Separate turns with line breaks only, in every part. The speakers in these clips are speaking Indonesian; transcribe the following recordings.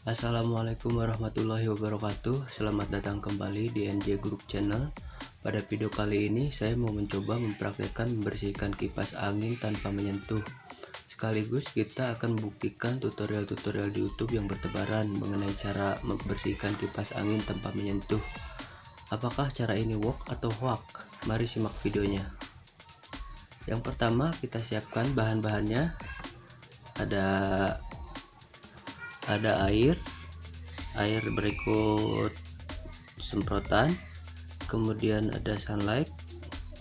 Assalamualaikum warahmatullahi wabarakatuh. Selamat datang kembali di NJ Group Channel. Pada video kali ini saya mau mencoba mempraktekkan membersihkan kipas angin tanpa menyentuh. Sekaligus kita akan membuktikan tutorial-tutorial di YouTube yang bertebaran mengenai cara membersihkan kipas angin tanpa menyentuh. Apakah cara ini work atau hoax? Mari simak videonya. Yang pertama kita siapkan bahan-bahannya. Ada ada air air berikut semprotan kemudian ada sunlight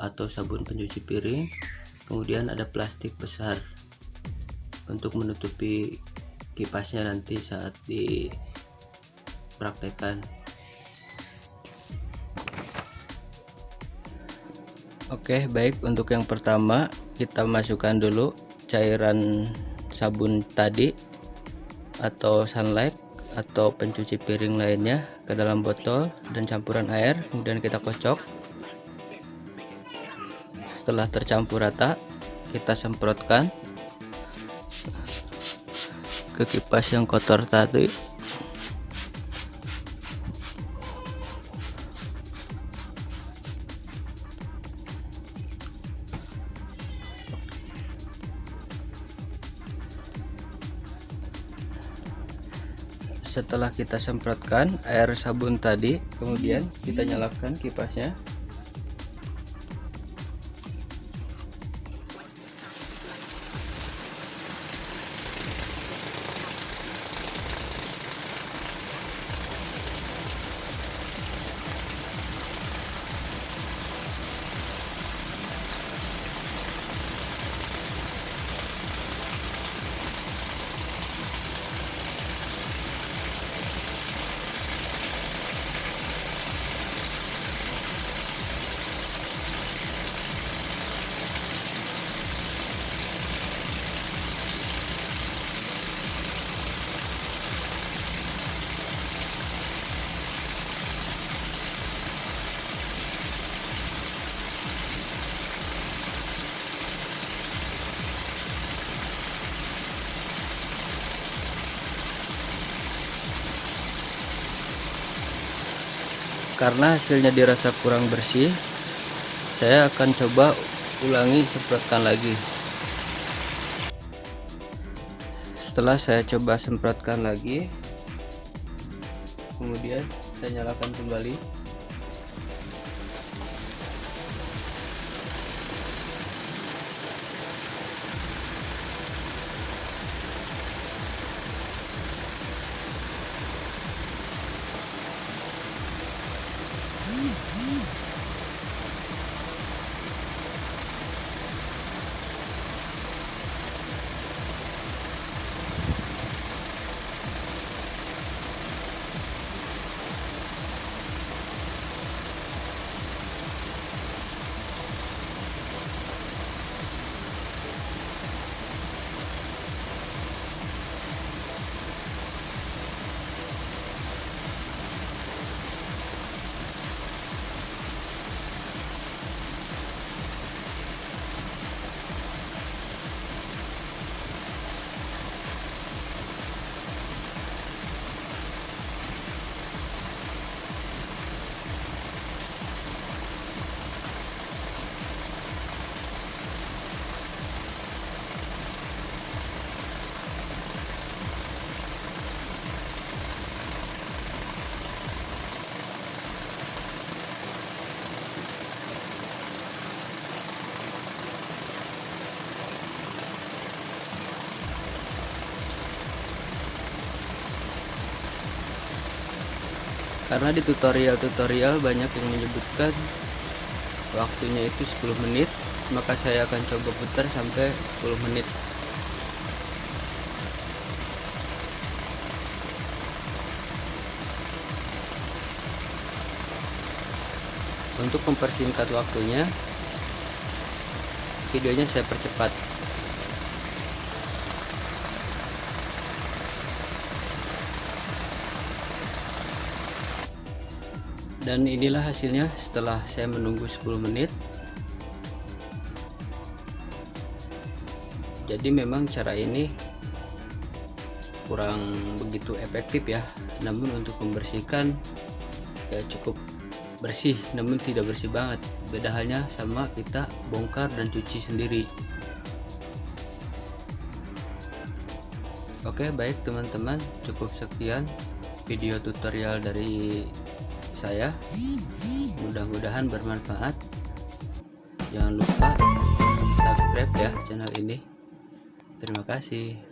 atau sabun pencuci piring kemudian ada plastik besar untuk menutupi kipasnya nanti saat dipraktekkan. Oke baik. Untuk yang pertama kita masukkan dulu cairan sabun tadi atau sunlight atau pencuci piring lainnya ke dalam botol dan campuran air kemudian kita kocok. Setelah tercampur rata kita semprotkan ke kipas yang kotor tadi setelah kita semprotkan air sabun tadi kemudian kita nyalakan kipasnya karena hasilnya dirasa kurang bersih saya akan coba ulangi semprotkan lagi. Setelah saya coba semprotkan lagi kemudian saya nyalakan kembali karena di tutorial-tutorial banyak yang menyebutkan waktunya itu 10 menit maka saya akan coba putar sampai 10 menit. Untuk mempersingkat waktunya videonya saya percepat dan inilah hasilnya setelah saya menunggu 10 menit. Jadi memang cara ini kurang begitu efektif ya. Namun untuk membersihkan ya cukup bersih namun tidak bersih banget. Beda halnya sama kita bongkar dan cuci sendiri. Oke baik teman-teman. Cukup sekian video tutorial dari saya. Mudah-mudahan bermanfaat. Jangan lupa subscribe ya channel ini. Terima kasih